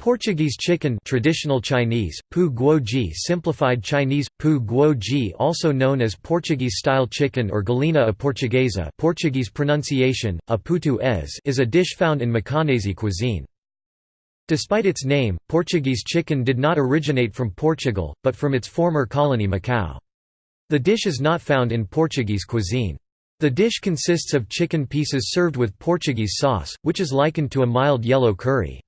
Portuguese chicken traditional Chinese, pu guoji simplified Chinese, pu guoji also known as Portuguese-style chicken or galinha a portuguesa Portuguese pronunciation, a putu es is a dish found in Macanese cuisine. Despite its name, Portuguese chicken did not originate from Portugal, but from its former colony Macau. The dish is not found in Portuguese cuisine. The dish consists of chicken pieces served with Portuguese sauce, which is likened to a mild yellow curry.